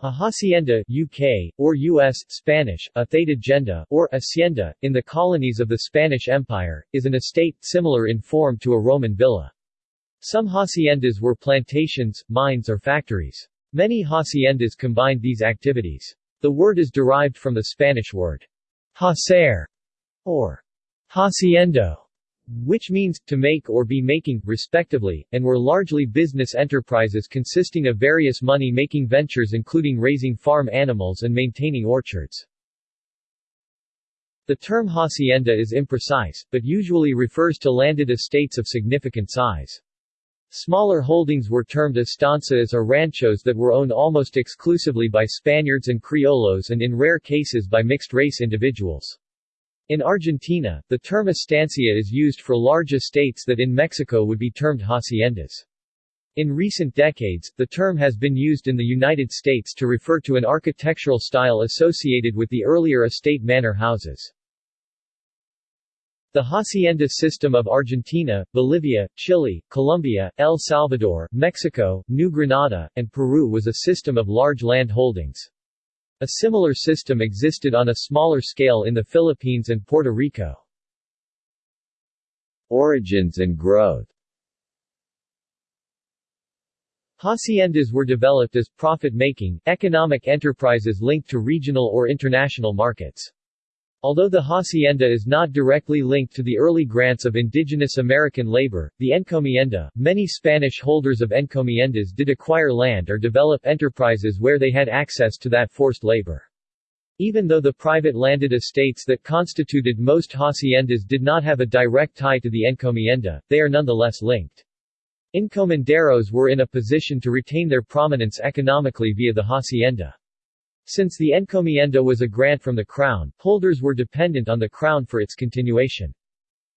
A hacienda UK, or U.S. Spanish, a or hacienda, in the colonies of the Spanish Empire, is an estate, similar in form to a Roman villa. Some haciendas were plantations, mines or factories. Many haciendas combined these activities. The word is derived from the Spanish word hacer, or haciendo, which means, to make or be making, respectively, and were largely business enterprises consisting of various money-making ventures including raising farm animals and maintaining orchards. The term hacienda is imprecise, but usually refers to landed estates of significant size. Smaller holdings were termed estancias or ranchos that were owned almost exclusively by Spaniards and Criollos and in rare cases by mixed-race individuals. In Argentina, the term estancia is used for large estates that in Mexico would be termed haciendas. In recent decades, the term has been used in the United States to refer to an architectural style associated with the earlier estate manor houses. The hacienda system of Argentina, Bolivia, Chile, Colombia, El Salvador, Mexico, New Granada, and Peru was a system of large land holdings. A similar system existed on a smaller scale in the Philippines and Puerto Rico. Origins and growth Haciendas were developed as profit-making, economic enterprises linked to regional or international markets. Although the hacienda is not directly linked to the early grants of indigenous American labor, the encomienda, many Spanish holders of encomiendas did acquire land or develop enterprises where they had access to that forced labor. Even though the private landed estates that constituted most haciendas did not have a direct tie to the encomienda, they are nonetheless linked. Encomenderos were in a position to retain their prominence economically via the hacienda. Since the encomienda was a grant from the Crown, holders were dependent on the Crown for its continuation.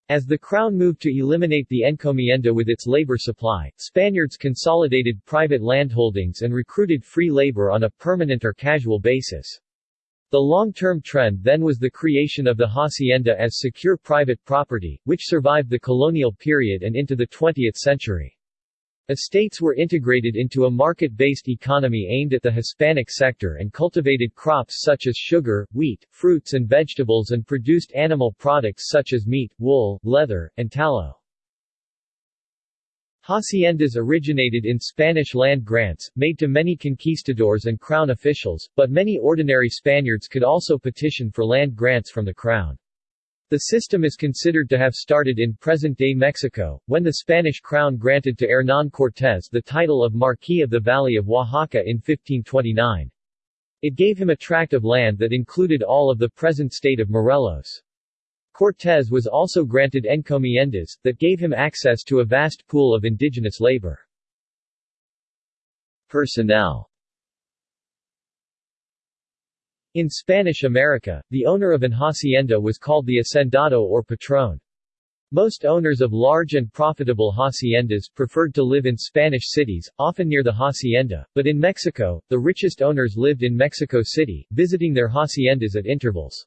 As the Crown moved to eliminate the encomienda with its labor supply, Spaniards consolidated private landholdings and recruited free labor on a permanent or casual basis. The long-term trend then was the creation of the hacienda as secure private property, which survived the colonial period and into the 20th century. Estates were integrated into a market-based economy aimed at the Hispanic sector and cultivated crops such as sugar, wheat, fruits and vegetables and produced animal products such as meat, wool, leather, and tallow. Haciendas originated in Spanish land grants, made to many conquistadors and crown officials, but many ordinary Spaniards could also petition for land grants from the crown. The system is considered to have started in present-day Mexico, when the Spanish crown granted to Hernán Cortés the title of Marquis of the Valley of Oaxaca in 1529. It gave him a tract of land that included all of the present state of Morelos. Cortés was also granted encomiendas, that gave him access to a vast pool of indigenous labor. Personnel in Spanish America, the owner of an hacienda was called the hacendado or patrón. Most owners of large and profitable haciendas preferred to live in Spanish cities, often near the hacienda, but in Mexico, the richest owners lived in Mexico City, visiting their haciendas at intervals.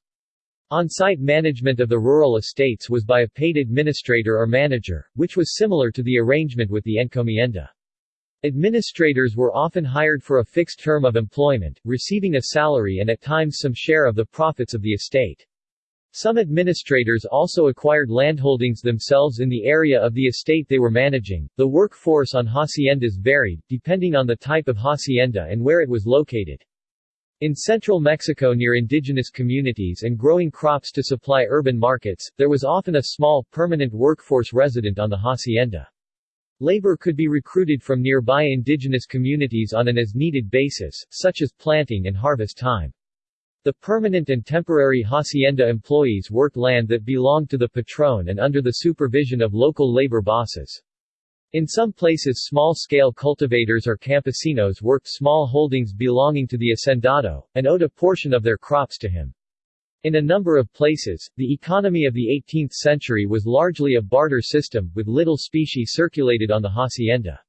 On-site management of the rural estates was by a paid administrator or manager, which was similar to the arrangement with the encomienda. Administrators were often hired for a fixed term of employment, receiving a salary and at times some share of the profits of the estate. Some administrators also acquired landholdings themselves in the area of the estate they were managing. The workforce on haciendas varied, depending on the type of hacienda and where it was located. In central Mexico near indigenous communities and growing crops to supply urban markets, there was often a small, permanent workforce resident on the hacienda. Labor could be recruited from nearby indigenous communities on an as-needed basis, such as planting and harvest time. The permanent and temporary hacienda employees worked land that belonged to the patron and under the supervision of local labor bosses. In some places small-scale cultivators or campesinos worked small holdings belonging to the hacendado, and owed a portion of their crops to him. In a number of places, the economy of the 18th century was largely a barter system, with little specie circulated on the hacienda.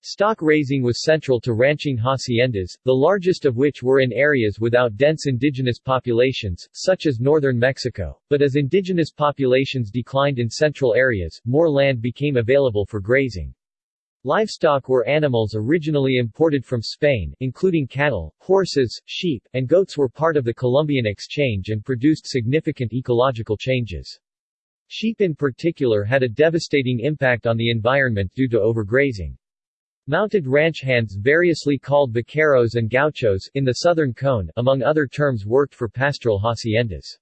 Stock raising was central to ranching haciendas, the largest of which were in areas without dense indigenous populations, such as northern Mexico, but as indigenous populations declined in central areas, more land became available for grazing. Livestock were animals originally imported from Spain, including cattle, horses, sheep, and goats were part of the Columbian exchange and produced significant ecological changes. Sheep in particular had a devastating impact on the environment due to overgrazing. Mounted ranch hands variously called vaqueros and gauchos in the southern cone among other terms worked for pastoral haciendas.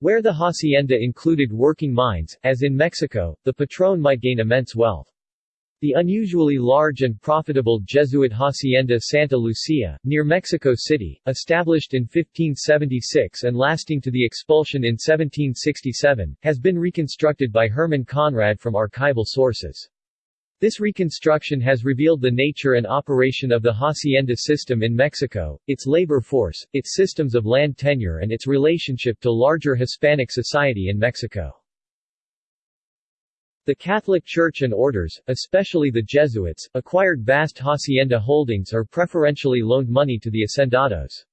Where the hacienda included working mines, as in Mexico, the patron might gain immense wealth. The unusually large and profitable Jesuit hacienda Santa Lucia, near Mexico City, established in 1576 and lasting to the expulsion in 1767, has been reconstructed by Herman Konrad from archival sources. This reconstruction has revealed the nature and operation of the hacienda system in Mexico, its labor force, its systems of land tenure and its relationship to larger Hispanic society in Mexico. The Catholic Church and orders, especially the Jesuits, acquired vast hacienda holdings or preferentially loaned money to the hacendados.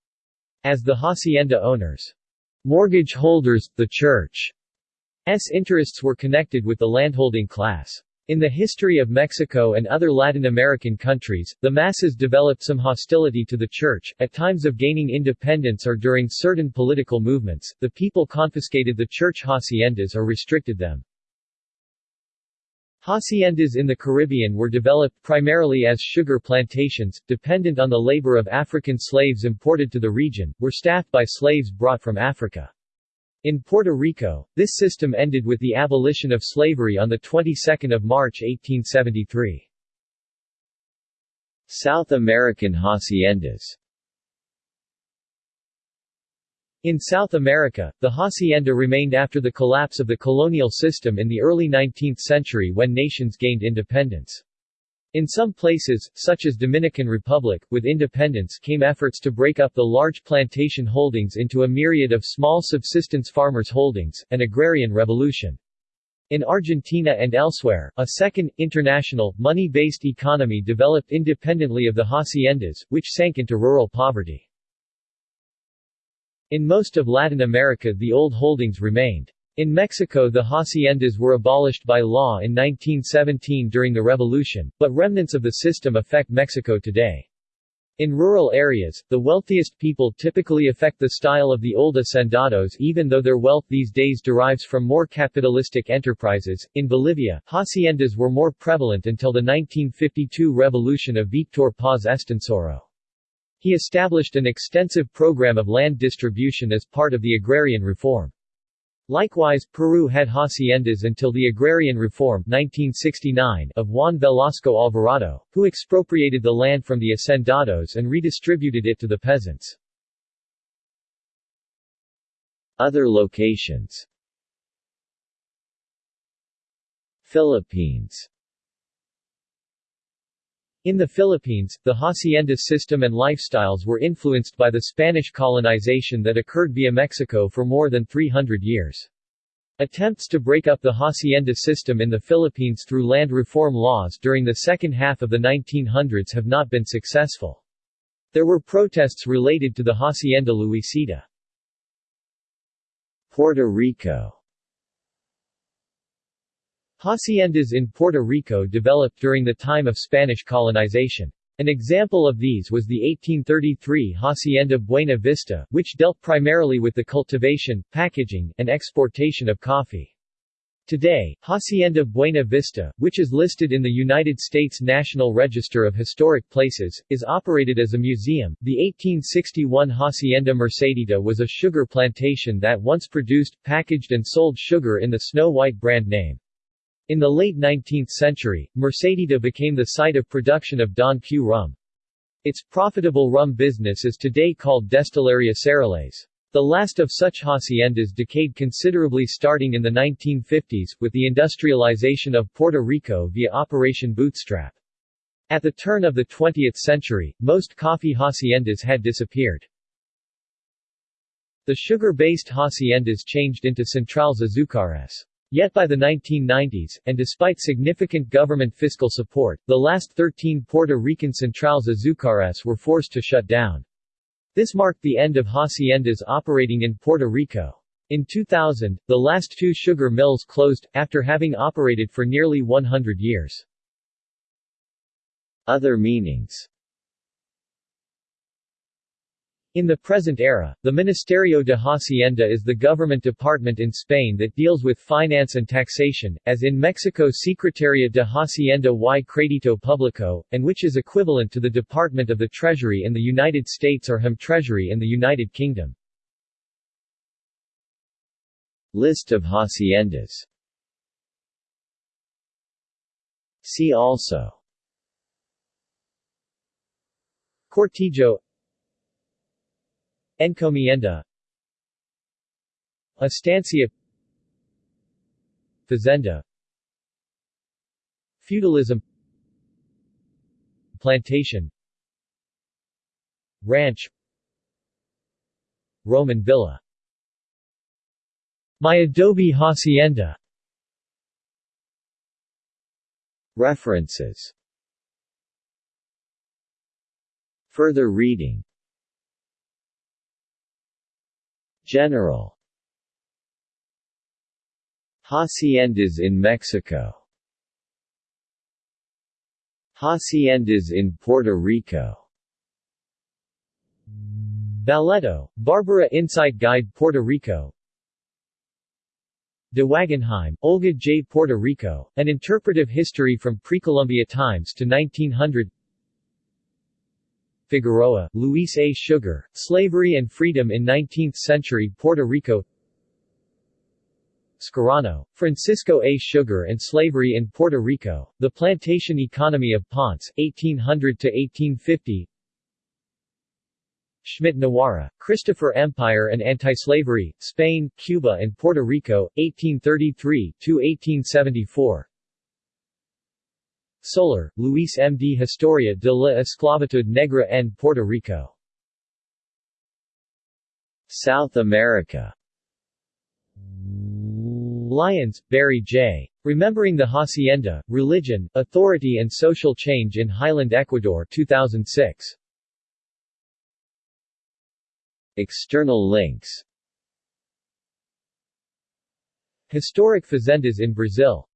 As the hacienda owners' mortgage holders, the Church's interests were connected with the landholding class. In the history of Mexico and other Latin American countries, the masses developed some hostility to the Church. At times of gaining independence or during certain political movements, the people confiscated the church haciendas or restricted them. Haciendas in the Caribbean were developed primarily as sugar plantations, dependent on the labor of African slaves imported to the region, were staffed by slaves brought from Africa. In Puerto Rico, this system ended with the abolition of slavery on the 22nd of March 1873. South American haciendas in South America, the hacienda remained after the collapse of the colonial system in the early 19th century when nations gained independence. In some places, such as Dominican Republic, with independence came efforts to break up the large plantation holdings into a myriad of small subsistence farmers' holdings, an agrarian revolution. In Argentina and elsewhere, a second, international, money-based economy developed independently of the haciendas, which sank into rural poverty. In most of Latin America the old holdings remained. In Mexico the haciendas were abolished by law in 1917 during the revolution, but remnants of the system affect Mexico today. In rural areas, the wealthiest people typically affect the style of the old hacendados even though their wealth these days derives from more capitalistic enterprises. In Bolivia, haciendas were more prevalent until the 1952 revolution of Victor Paz Estenssoro. He established an extensive program of land distribution as part of the agrarian reform. Likewise, Peru had haciendas until the agrarian reform 1969 of Juan Velasco Alvarado, who expropriated the land from the hacendados and redistributed it to the peasants. Other locations Philippines in the Philippines, the hacienda system and lifestyles were influenced by the Spanish colonization that occurred via Mexico for more than 300 years. Attempts to break up the hacienda system in the Philippines through land reform laws during the second half of the 1900s have not been successful. There were protests related to the Hacienda Luisita. Puerto Rico Haciendas in Puerto Rico developed during the time of Spanish colonization. An example of these was the 1833 Hacienda Buena Vista, which dealt primarily with the cultivation, packaging, and exportation of coffee. Today, Hacienda Buena Vista, which is listed in the United States National Register of Historic Places, is operated as a museum. The 1861 Hacienda Mercedita was a sugar plantation that once produced, packaged and sold sugar in the Snow White brand name. In the late 19th century, Mercedita became the site of production of Don Q rum. Its profitable rum business is today called Destilería Serrallés. The last of such haciendas decayed considerably starting in the 1950s, with the industrialization of Puerto Rico via Operation Bootstrap. At the turn of the 20th century, most coffee haciendas had disappeared. The sugar-based haciendas changed into centrales azucares. Yet by the 1990s, and despite significant government fiscal support, the last 13 Puerto Rican centrales azucares were forced to shut down. This marked the end of haciendas operating in Puerto Rico. In 2000, the last two sugar mills closed, after having operated for nearly 100 years. Other meanings In the present era, the Ministerio de Hacienda is the government department in Spain that deals with finance and taxation, as in Mexico Secretaría de Hacienda y Crédito Público, and which is equivalent to the Department of the Treasury in the United States or HM Treasury in the United Kingdom. List of haciendas See also Cortijo Encomienda. Estancia. Fazenda. Feudalism. Plantation. Ranch. Roman villa. My Adobe Hacienda. References. Further reading General. Haciendas in Mexico. Haciendas in Puerto Rico. Balletto, Barbara Insight Guide Puerto Rico. De Wagenheim, Olga J. Puerto Rico, An Interpretive History from Precolumbia Times to 1900 Figueroa, Luis A. Sugar, Slavery and Freedom in Nineteenth-Century Puerto Rico Scarano, Francisco A. Sugar and Slavery in Puerto Rico, The Plantation Economy of Ponce, 1800-1850 Schmidt Nowara, Christopher Empire and Anti-Slavery, Spain, Cuba and Puerto Rico, 1833-1874 Soler, Luis M. D. Historia de la Esclavitud Negra en Puerto Rico. South America Lyons, Barry J. Remembering the Hacienda, Religion, Authority and Social Change in Highland Ecuador 2006. External links Historic fazendas in Brazil